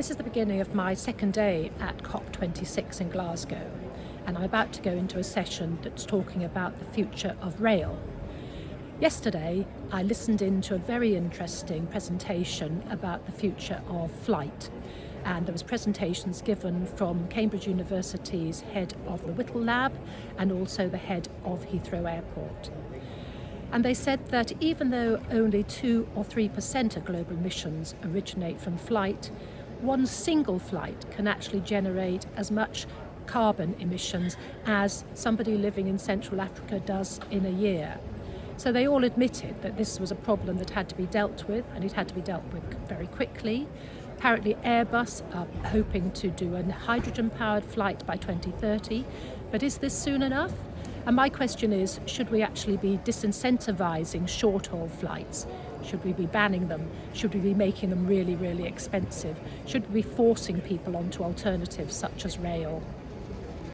This is the beginning of my second day at COP26 in Glasgow and I'm about to go into a session that's talking about the future of rail. Yesterday I listened in to a very interesting presentation about the future of flight and there was presentations given from Cambridge University's head of the Whittle Lab and also the head of Heathrow Airport. And they said that even though only 2 or 3% of global emissions originate from flight, one single flight can actually generate as much carbon emissions as somebody living in Central Africa does in a year. So they all admitted that this was a problem that had to be dealt with and it had to be dealt with very quickly. Apparently Airbus are hoping to do a hydrogen powered flight by 2030, but is this soon enough? And my question is, should we actually be disincentivizing short haul flights? Should we be banning them? Should we be making them really, really expensive? Should we be forcing people onto alternatives such as rail?